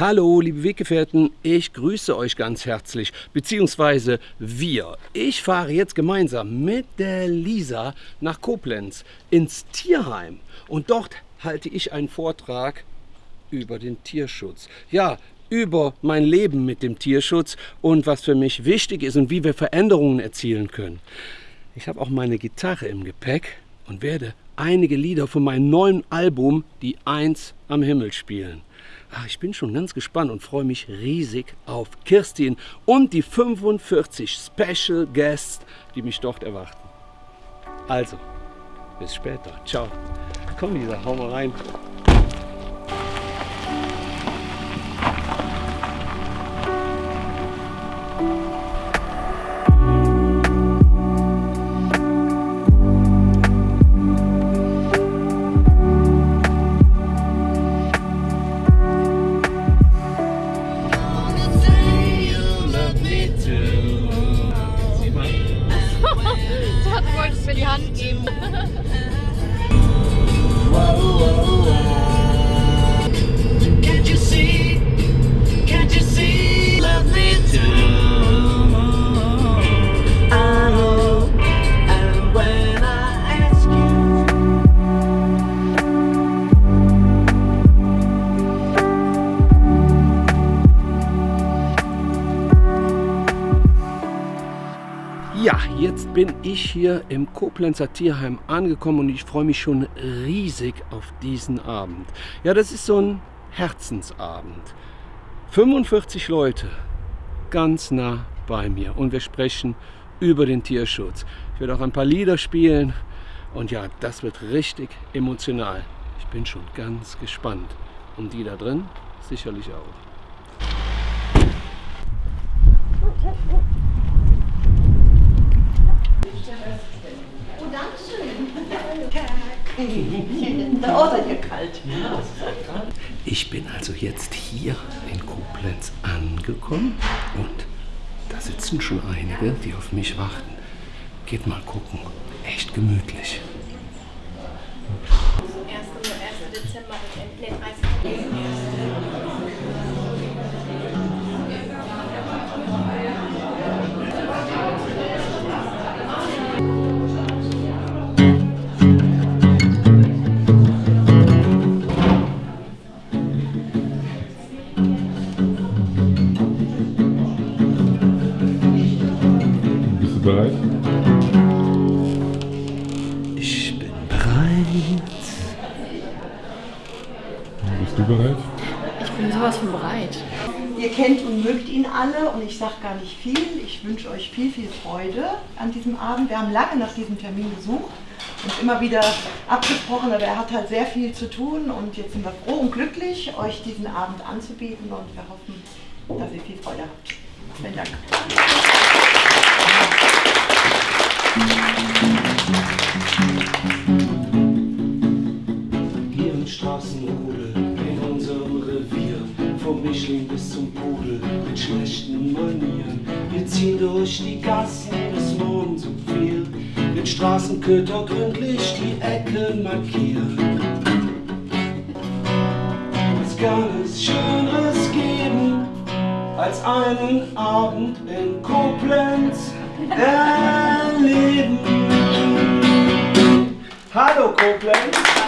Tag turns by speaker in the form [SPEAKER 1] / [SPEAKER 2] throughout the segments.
[SPEAKER 1] Hallo, liebe Weggefährten, ich grüße euch ganz herzlich, beziehungsweise wir. Ich fahre jetzt gemeinsam mit der Lisa nach Koblenz ins Tierheim und dort halte ich einen Vortrag über den Tierschutz. Ja, über mein Leben mit dem Tierschutz und was für mich wichtig ist und wie wir Veränderungen erzielen können. Ich habe auch meine Gitarre im Gepäck und werde einige Lieder von meinem neuen Album Die Eins am Himmel spielen. Ach, ich bin schon ganz gespannt und freue mich riesig auf Kirstin und die 45 Special Guests, die mich dort erwarten. Also, bis später. Ciao. Komm Lisa, hau mal rein. Jetzt bin ich hier im Koblenzer Tierheim angekommen und ich freue mich schon riesig auf diesen Abend. Ja, das ist so ein Herzensabend. 45 Leute ganz nah bei mir und wir sprechen über den Tierschutz. Ich werde auch ein paar Lieder spielen und ja, das wird richtig emotional. Ich bin schon ganz gespannt. Und die da drin sicherlich auch.
[SPEAKER 2] Oh, seid ihr kalt.
[SPEAKER 1] Ich bin also jetzt hier in Koblenz angekommen und da sitzen schon einige, die auf mich warten. Geht mal gucken. Echt gemütlich. 1. Dezember bis 30.
[SPEAKER 2] kennt und mögt ihn alle und ich sage gar nicht viel. Ich wünsche euch viel, viel Freude an diesem Abend. Wir haben lange nach diesem Termin gesucht und immer wieder abgesprochen, aber er hat halt sehr viel zu tun und jetzt sind wir froh und glücklich, euch diesen Abend anzubieten und wir hoffen, dass ihr viel Freude habt. Vielen Dank.
[SPEAKER 1] Vom Mischling bis zum Pudel mit schlechten Manieren. Wir ziehen durch die Gassen bis morgens um vier, mit Straßenköter gründlich die Ecken markieren. Es kann es Schöneres geben, als einen Abend in Koblenz erleben. Hallo Koblenz!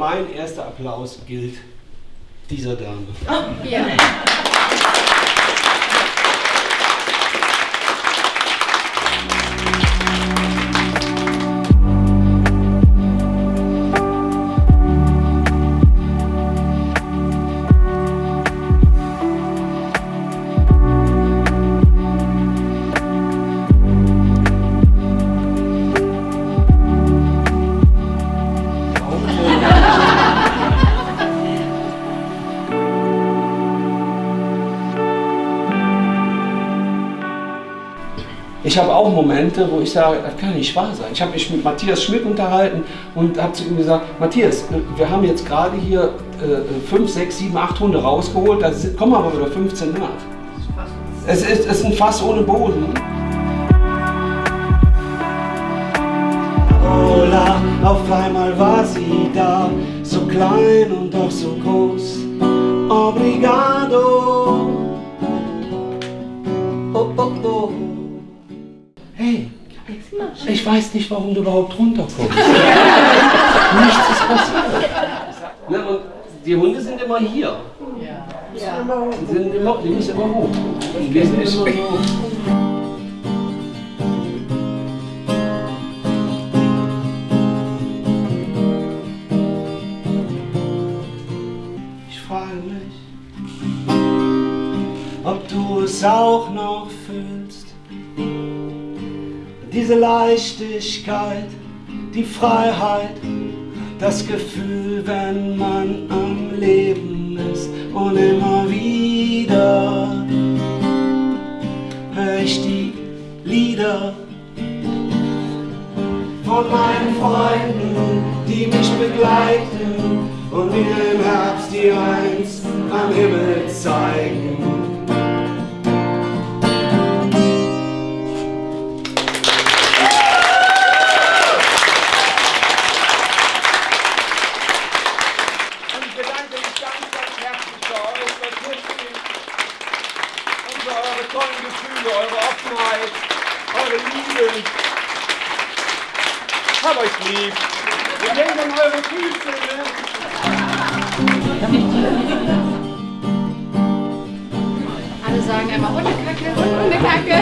[SPEAKER 1] Mein erster Applaus gilt dieser Dame. Oh, ja. Ich habe auch Momente, wo ich sage, das kann nicht wahr sein. Ich habe mich mit Matthias Schmidt unterhalten und habe zu ihm gesagt, Matthias, wir haben jetzt gerade hier äh, 5, 6, 7, 8 Hunde rausgeholt, da kommen aber wieder 15 nach. Es ist, es ist ein Fass ohne Boden. Ola, auf einmal war sie da, so klein und doch so groß. Obrigado. Oh, oh, oh. Hey, ich weiß nicht, warum du überhaupt runterkommst. Nichts ist passiert. Na, und die Hunde sind immer hier. Ja. Die, sind immer, die müssen immer hoch. Die sind immer hoch. es auch noch. Diese Leichtigkeit, die Freiheit, das Gefühl, wenn man am Leben ist und immer wieder höre ich die Lieder von meinen Freunden, die mich begleiten und mir im Herbst die Eins am Himmel zeigen. Hab euch lieb. Wir denken an eure Füße, ne?
[SPEAKER 3] Alle sagen immer Hundekacke, Hundekacke.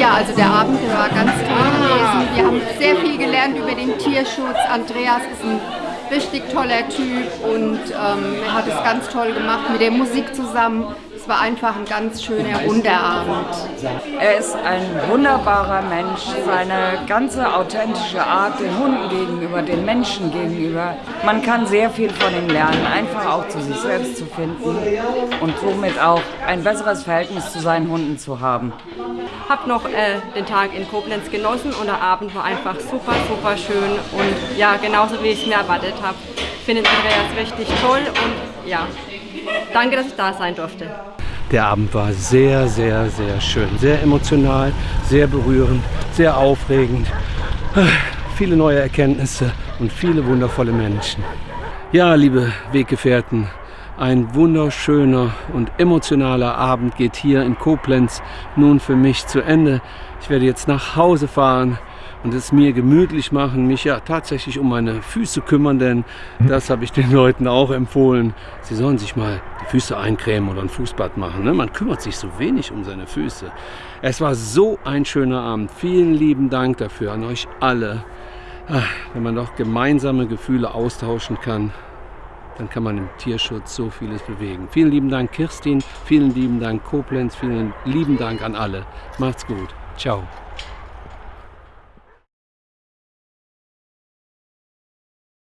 [SPEAKER 3] ja, also der Abend der war ganz toll gewesen. Wir haben sehr viel gelernt über den Tierschutz. Andreas ist ein richtig toller Typ und ähm, er hat es ganz toll gemacht mit der Musik zusammen war einfach ein ganz schöner runder Abend.
[SPEAKER 4] Er ist ein wunderbarer Mensch. Seine ganze authentische Art den Hunden gegenüber, den Menschen gegenüber. Man kann sehr viel von ihm lernen, einfach auch zu sich selbst zu finden und somit auch ein besseres Verhältnis zu seinen Hunden zu haben.
[SPEAKER 5] Hab noch äh, den Tag in Koblenz genossen und der Abend war einfach super, super schön und ja, genauso wie ich es mir erwartet habe. Ich finde Andreas richtig toll und ja, danke, dass ich da sein durfte.
[SPEAKER 1] Der Abend war sehr, sehr, sehr schön, sehr emotional, sehr berührend, sehr aufregend. Viele neue Erkenntnisse und viele wundervolle Menschen. Ja, liebe Weggefährten, ein wunderschöner und emotionaler Abend geht hier in Koblenz nun für mich zu Ende. Ich werde jetzt nach Hause fahren und es mir gemütlich machen, mich ja tatsächlich um meine Füße kümmern, denn das habe ich den Leuten auch empfohlen. Sie sollen sich mal die Füße eincremen oder ein Fußbad machen. Ne? Man kümmert sich so wenig um seine Füße. Es war so ein schöner Abend. Vielen lieben Dank dafür an euch alle. Ah, wenn man doch gemeinsame Gefühle austauschen kann, dann kann man im Tierschutz so vieles bewegen. Vielen lieben Dank Kirstin, vielen lieben Dank Koblenz, vielen lieben Dank an alle. Macht's gut. Ciao.